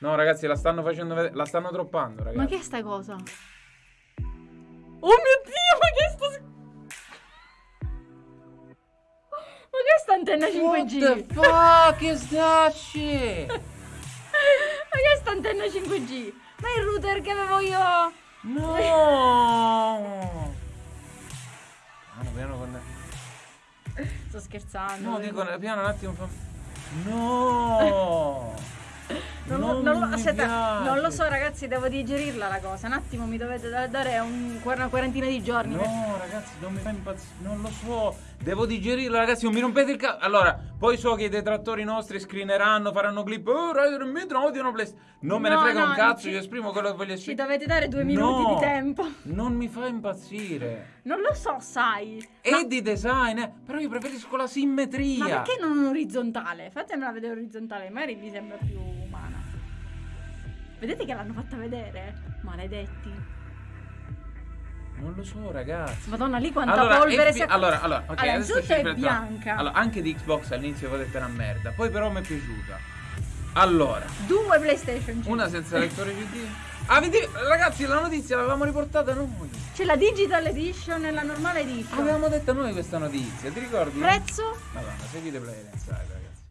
No, ragazzi, la stanno facendo vedere. La stanno droppando, ragazzi. Ma che è sta cosa? Oh mio dio, ma che è sto... Ma che è sta antenna 5G? What the fuck is that shit? Ma che è sta antenna 5G? Ma è il router che avevo io! No! Piano, piano con... Sto scherzando. No, dico, piano un attimo fa... No! Non, lo- non lo, aspetta, non lo so ragazzi, devo digerirla la cosa. Un attimo mi dovete da- dare un- una quarantina di giorni. per- No, ragazzi, non mi fa impazzire. Non lo so. Devo digerirla, ragazzi. Non mi rompete il cazzo. Allora, poi so che i detrattori nostri screeneranno, faranno clip. Oh, Rider Metro odiano PlayStation. Non me ne No, frega no, un cazzo. ci- Io esprimo quello che voglio Ci esprimere. dovete dare due minuti No, di tempo. Non mi fa impazzire. Non lo so, sai. È Ma, di design, eh. Però io preferisco la simmetria. ma perché non orizzontale? Fatemela vedere orizzontale, magari mi sembra più. Vedete che l'hanno fatta vedere? Maledetti. Non lo so, ragazzi. Madonna, lì quanta Allora, polvere si è... allora, allora, ok, Allora, adesso ci è bianca. Allora, anche di Xbox all'inizio detto una merda, poi però mi è piaciuta. Allora, Due PlayStation 5. una senza lettore CD. Ah, vedi, ragazzi, la notizia l'avevamo riportata noi. C'è la Digital Edition e la normale edition. Avevamo detto noi questa notizia, ti ricordi? Prezzo? Madonna, seguite Play Inside, ragazzi.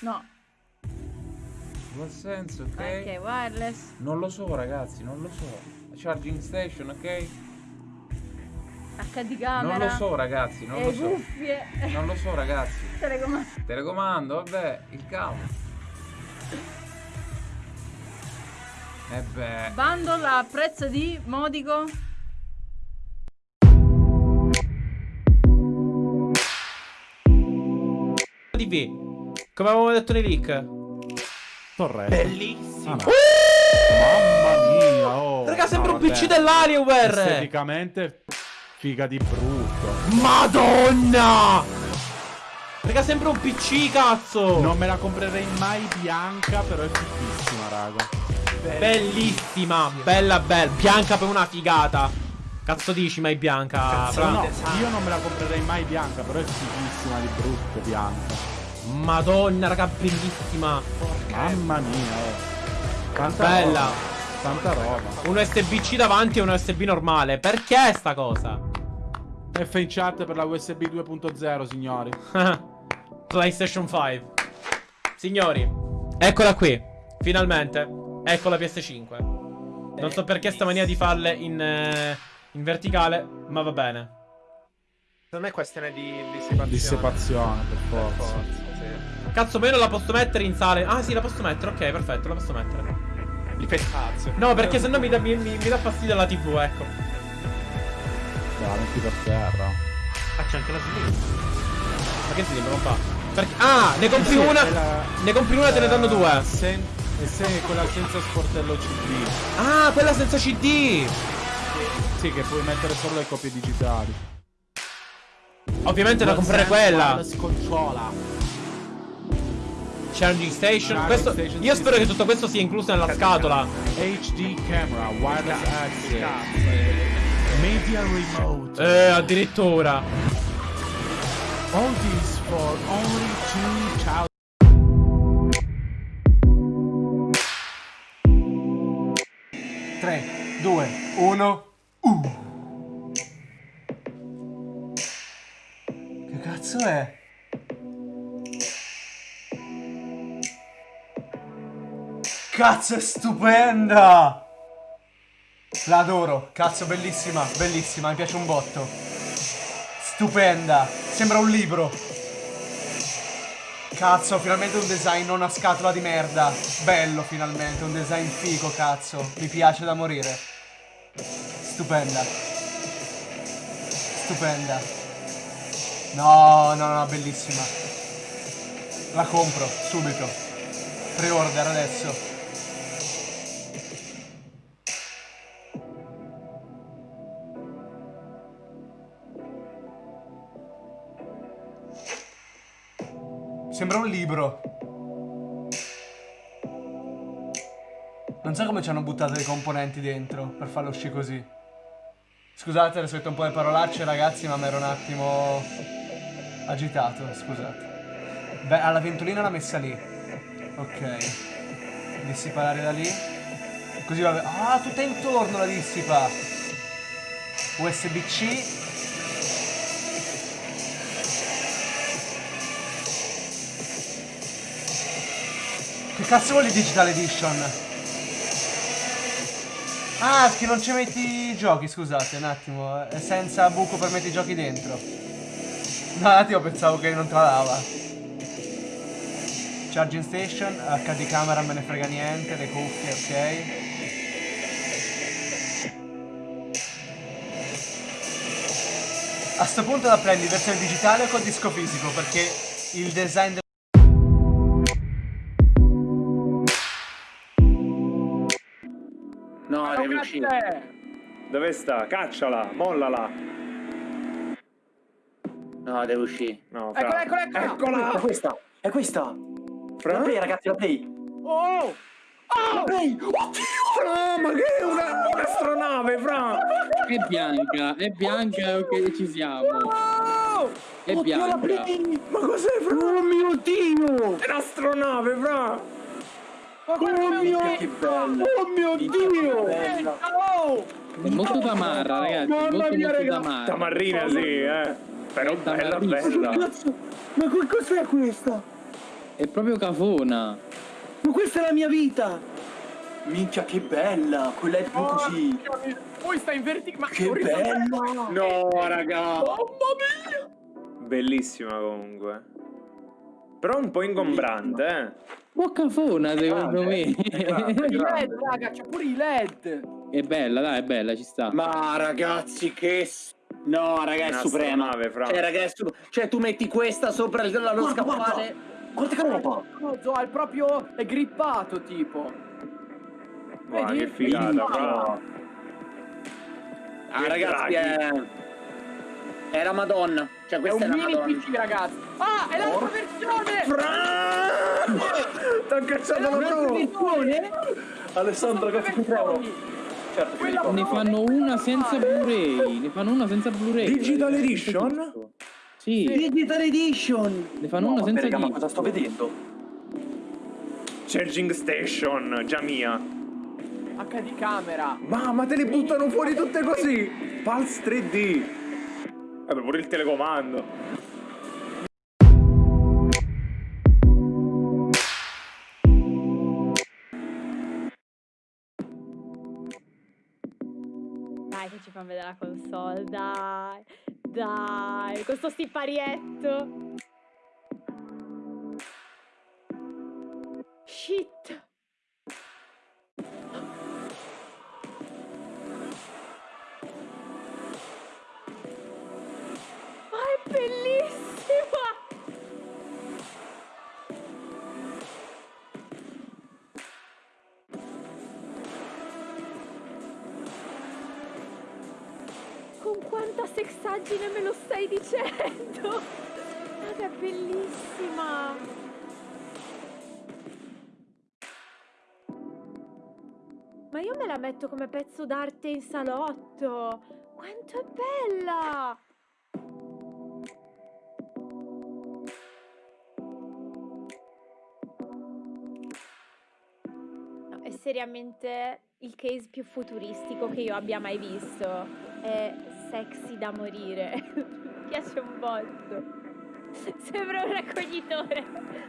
No. Dual sense, ok? Ok, wireless. Non lo so, ragazzi, non lo so. Charging station, ok? HD camera. Non lo so, ragazzi, non e lo so. cuffie. Non lo so, ragazzi. Telecomando. Telecomando, vabbè, il cavo. E beh. Bundle a prezzo di modico. TV. Come avevamo detto nei leak. Torretto. Bellissimo. Ah, no. Mamma mia, oh. Raga, sembra No, un PC dell'Alienware. Esteticamente figa di brutto. Madonna! Raga, sembra un PC, cazzo. Non me la comprerei mai bianca, però è fighissima, raga. Bellissima, bella bella. Bianca per una figata. Cazzo dici mai bianca? Fra? No, io non me la comprerei mai bianca, però è fighissima di brutto bianca. Madonna, raga, bellissima. Mamma mia, oh. Tanta Bella. roba, Tanta roba. Un USB-C davanti e un USB normale. Perché sta cosa? F in chat per la USB 2.0, signori. PlayStation 5. Signori, eccola qui. Finalmente. Ecco la PS5. Non so perché sta mania di farle in, eh, in verticale, ma va bene. Secondo me è questione di dissipazione. Dissipazione, per Per forza. forza, sì. Cazzo, ma io non la posso mettere in sale. Ah, sì, la posso mettere. Ok, perfetto, la posso mettere. Gli fai cazzo. No, perché sennò mi dà, mi, mi- mi dà fastidio la TV, ecco. Dai, la metti per terra. Ah, c'è anche la slip. Ma che si non fa? Perché... Ah, ne compri Sì, una. la- Ne compri una e te ne danno due. Sen- e se quella senza sportello CD. Ah, quella senza CD. Sì, che puoi mettere solo le copie digitali. Ovviamente da comprare quella. La scocciola. Charging station. Questo- io spero che tutto questo sia incluso nella scatola. HD camera, wireless access, media remote. Eh, addirittura. All this for only 2000. 3, 2, 1. Che cazzo è? Cazzo è stupenda! La adoro, cazzo bellissima, bellissima, mi piace un botto. Stupenda, sembra un libro. Cazzo, finalmente un design, non una scatola di merda. Bello finalmente, un design figo, cazzo. Mi piace da morire. Stupenda. Stupenda. No, no, no, bellissima. La compro, subito. Pre-order adesso. Sembra un libro. Non so come ci hanno buttato i componenti dentro per farlo uscire così. Scusate, adesso ho detto un po' di parolacce ragazzi, ma mi ero un attimo agitato, scusate. Beh, alla ventolina l'ha messa lì. Ok. Dissipa l'aria da lì. Così va bene. Ah, tutta intorno la dissipa. USB-C. Cazzo vuol Digital Edition? Ah, che non ci metti i giochi, scusate, un attimo. È senza buco per mettere i giochi dentro. No, un attimo pensavo che non dava. Charging station, HD camera me ne frega niente, le cuffie, ok. A sto punto la prendi in versione digitale o col disco fisico? Perché il design del... No, devi uscire. Dove sta? Cacciala, mollala. No, devi uscire. No, Eccola, fra. eccola, eccola. Eccola! È questa, è questa. Fra? La play, ragazzi, la play. Oh! La play. Fra, ma che è una, un'astronave, fra! È bianca, è bianca, ok, ci siamo. È Oddio, bianca. Ma cos'è, fra? Oh mio Dio. È un'astronave, fra! Oh mio che bella. Oh mio Dio! È molto tamarra, ragazzi. Mamma molto, mia, molto raga! tamarra. Tamarrina, sì, eh. Però È bella, bella. Ma che cos'è questa? È proprio cafona. Ma questa è la mia vita. Minchia, che bella. Quella è più così. Poi sta in verticale. Che bella. No, raga. Bellissima comunque. Però un po' ingombrante, eh. Po' cafona, secondo me. Grande, grande. raga, c'è pure i LED. è bella, dai, è bella, ci sta. Ma ragazzi, che... s- No, raga, è Una suprema. fra. Cioè, raga, è su- cioè, tu metti questa sopra il- la- lo scaffale. Guarda che roba. Coso, è proprio è grippato tipo. Guarda, Vedi? che figata, fra. Ah, Che ragazzi, è... È la Madonna. Cioè, È questa un è, la mini Madonna. PC ragazzi. Ah, è l'altra versione! T'ha cacciato la versione? Alessandro, che ti versioni. Certo, mi Ne fanno una senza Blu-ray. Ne fanno una senza Blu-ray. Digital Edition? Sì, Digital Edition. ne fanno No, una senza raga, ma cosa sto vedendo? Charging Station, già mia. HD camera. Ma, ma te le buttano fuori tutte così! Pulse 3D! Vabbè, pure il telecomando. Dai che ci fa vedere la console, dai. Dai, con sto siparietto. Con quanta sexaggine me lo stai dicendo? Guarda, è bellissima! Ma io me la metto come pezzo d'arte in salotto! Quanto è bella! È seriamente il case più futuristico che io abbia mai visto. È sexy da morire. Mi piace un botto. Sembra un raccoglitore.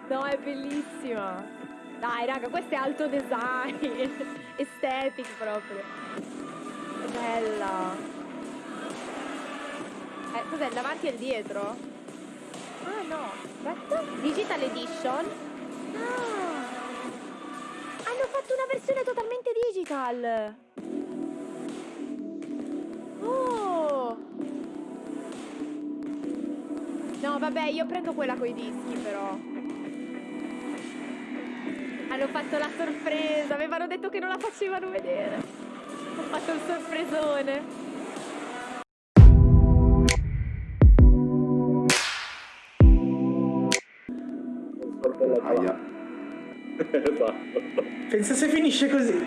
No, è bellissima. Dai, raga, questo è alto design. Aesthetic proprio. È bella. Eh, cos'è? Il davanti e il dietro? Ah, no. Aspetta. Digital Edition. Ah. Hanno fatto una versione totalmente digital. No, vabbè, io prendo quella coi dischi però. Hanno fatto la sorpresa, avevano detto che non la facevano vedere. Ho fatto il sorpresone. Pensa se finisce così.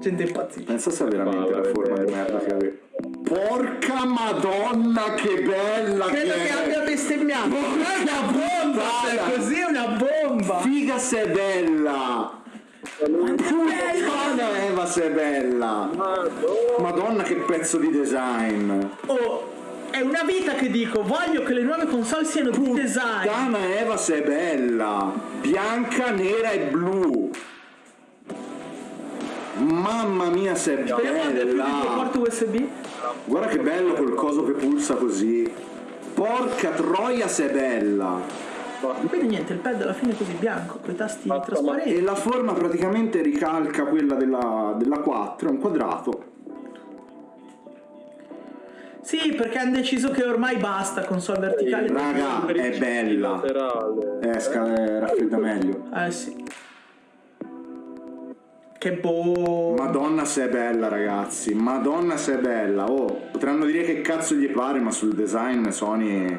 Gente impazzita. Pensa se veramente la forma di merda che aveva. Madonna, che bella Credo che che abbia bestemmiato. Ma è una bomba! È così è una bomba! Figa se è bella! Puttana Eva se è bella! Madonna che pezzo di design! Oh, è una vita che dico, voglio che le nuove console siano di design. Puttana Eva se è bella! Bianca, nera e blu! Mamma mia se è Speriamo abbia più di due bella! USB. Guarda che bello quel coso che pulsa così! Porca troia se è bella! Quindi niente, il pad alla fine è così bianco, con i tasti trasparenti. E la forma praticamente ricalca quella della, della 4, è un quadrato. Sì, perché hanno deciso che ormai basta console verticali. Raga, è bella. Eh, sca- eh, raffredda meglio. Eh sì. Che boh. Madonna se è bella ragazzi, madonna se è bella. Oh, potranno dire che cazzo gli pare, ma sul design Sony...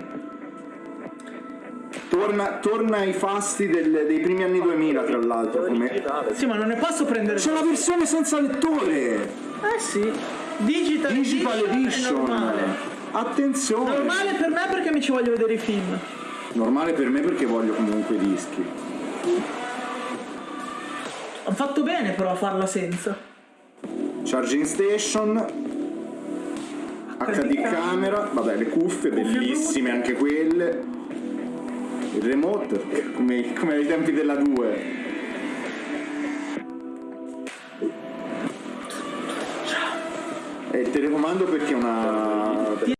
Torna, torna ai fasti del- dei primi anni 2000 tra l'altro come... Sì, ma non ne posso prendere. C'è la versione senza lettore! Eh sì. Digital, Digital Edition. Edition! Attenzione! Normale per me perché mi ci voglio vedere i film. Normale per me perché voglio comunque i dischi. Hanno fatto bene però a farla senza. Charging station, HD camera, vabbè le cuffie, bellissime anche quelle. Il remote, come, come ai tempi della 2. E il telecomando perché è una...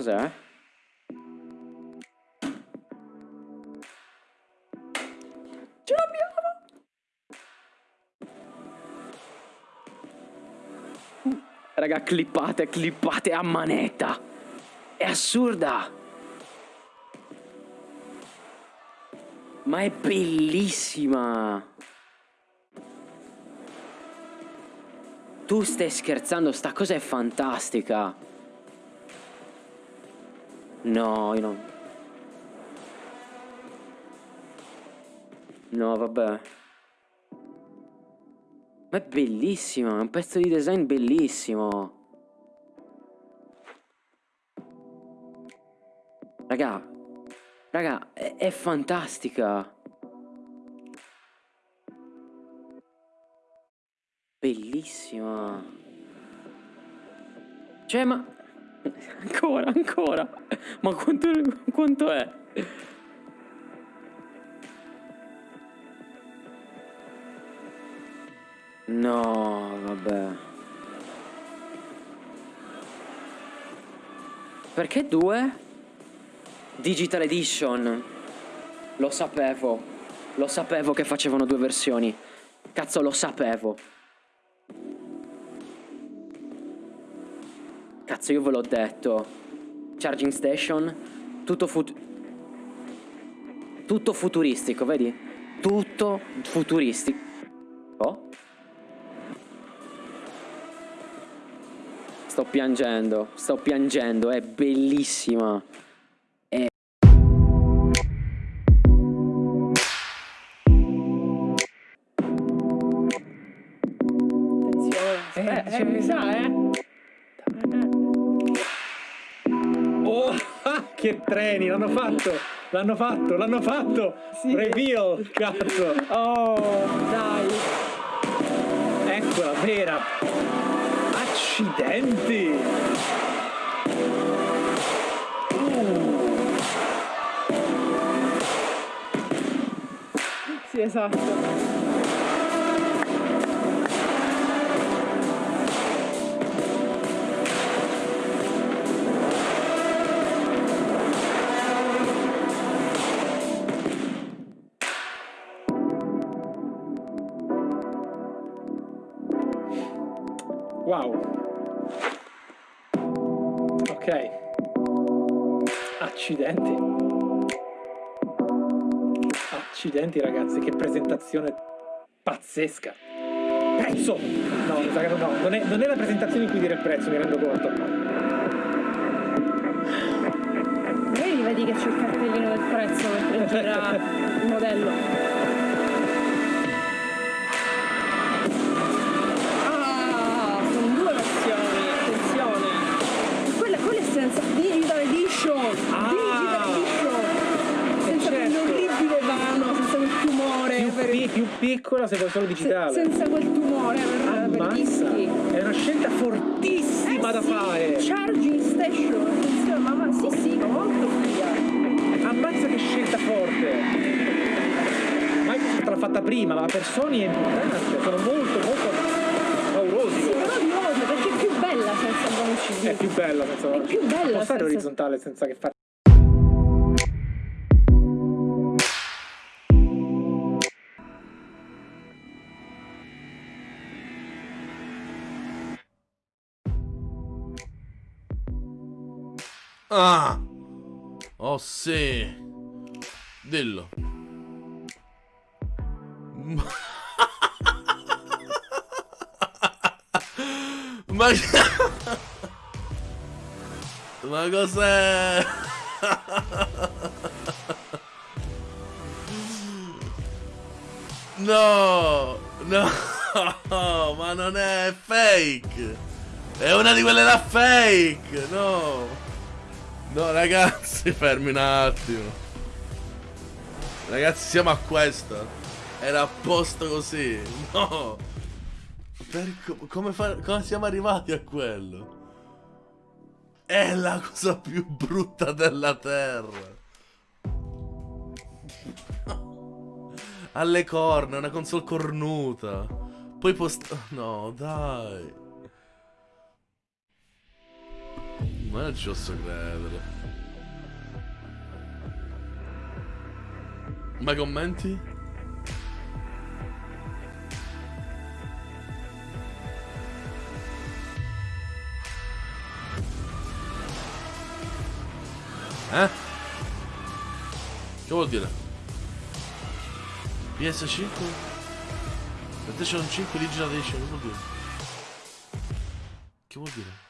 Cos'è? Ce l'abbiamo! Raga, clippate, clippate a manetta. È assurda. Ma è bellissima. Tu stai scherzando, sta cosa è fantastica. No, io non... No, vabbè. Ma è bellissima, è un pezzo di design bellissimo. Raga, raga, è, è fantastica. Bellissima. Cioè, ma... Ancora, ancora. Ma quanto, quanto è? No, vabbè. Perché due? Digital Edition. Lo sapevo. Lo sapevo che facevano due versioni. Cazzo, lo sapevo. Cazzo, io ve l'ho detto. Charging station. Tutto fut... Tutto futuristico, vedi? Tutto futuristico. Oh? Sto piangendo, sto piangendo, è bellissima. È... Attenzione. Eh, eh, mi sa, eh. Che treni, l'hanno fatto! L'hanno fatto, l'hanno fatto! Reveal, cazzo! Oh, dai. Eccola, vera! Accidenti! Sì, esatto. Accidenti. Accidenti ragazzi, che presentazione pazzesca. Prezzo! No, no non, è, non è la presentazione in cui dire il prezzo, mi rendo conto. Vedi, che c'è il cartellino del prezzo mentre gira il modello. Piccola se vuoi solo se- digitale. senza quel tumore per, per dischi. È una scelta fortissima da Sì, fare. Charging station, attenzione, mamma, sì sì, ma molto figa. Ammazza che scelta forte. Microsoft l'ha fatta prima, ma per Sony è importante. Sono molto, molto paurosi. Sì, però di nuovo, perché è più bella senza bonus CD. È più bella senza È più bella Può stare senza- orizzontale senza che fare. Ah! Oh sì! Dillo. Ma... Ma cos'è? No! No! Ma non è fake! È una di quelle da fake! No! No, ragazzi, fermi un attimo. Ragazzi, siamo a questa. Era a posto così. No. Co- come, come siamo arrivati a quello? È la cosa più brutta della terra. Alle corna, una console cornuta. Poi post... No, dai. Ma non ci posso credere. Ma commenti? Eh? Che vuol dire? PS5? PlayStation 5 Digital Edition, che vuol dire? Che vuol dire?